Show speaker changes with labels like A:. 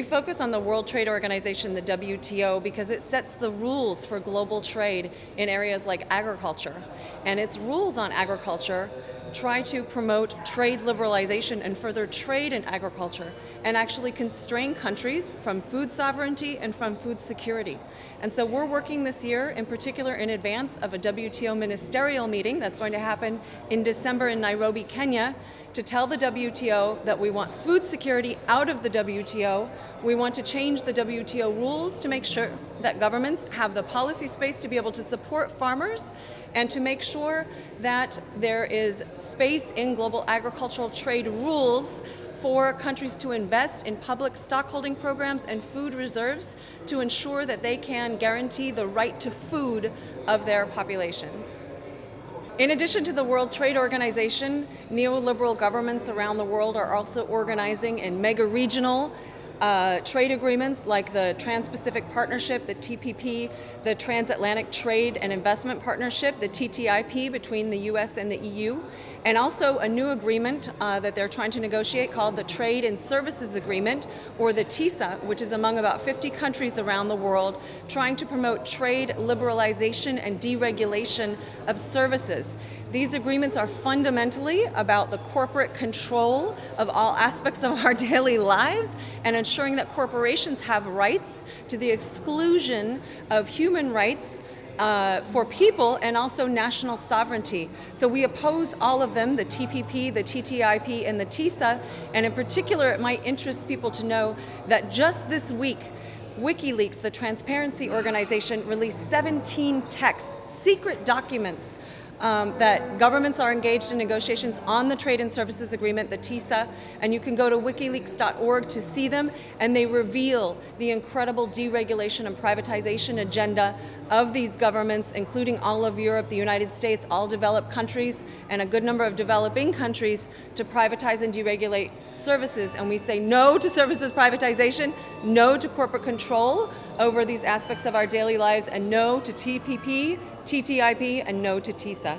A: We focus on the World Trade Organization, the WTO, because it sets the rules for global trade in areas like agriculture. And its rules on agriculture try to promote trade liberalization and further trade in agriculture and actually constrain countries from food sovereignty and from food security. And so we're working this year, in particular in advance of a WTO ministerial meeting that's going to happen in December in Nairobi, Kenya, to tell the WTO that we want food security out of the WTO. We want to change the WTO rules to make sure that governments have the policy space to be able to support farmers and to make sure that there is space in global agricultural trade rules for countries to invest in public stockholding programs and food reserves to ensure that they can guarantee the right to food of their populations. In addition to the World Trade Organization, neoliberal governments around the world are also organizing in mega-regional uh, trade agreements like the Trans-Pacific Partnership, the TPP, the Transatlantic Trade and Investment Partnership, the TTIP between the US and the EU, and also a new agreement uh, that they're trying to negotiate called the Trade and Services Agreement, or the TISA, which is among about 50 countries around the world, trying to promote trade liberalization and deregulation of services. These agreements are fundamentally about the corporate control of all aspects of our daily lives and ensuring that corporations have rights to the exclusion of human rights uh, for people and also national sovereignty. So we oppose all of them, the TPP, the TTIP, and the TISA, and in particular it might interest people to know that just this week, WikiLeaks, the transparency organization, released 17 texts, secret documents um, that governments are engaged in negotiations on the Trade and Services Agreement, the TISA, and you can go to wikileaks.org to see them, and they reveal the incredible deregulation and privatization agenda of these governments, including all of Europe, the United States, all developed countries, and a good number of developing countries to privatize and deregulate services. And we say no to services privatization, no to corporate control over these aspects of our daily lives, and no to TPP, TTIP, and no to TISA.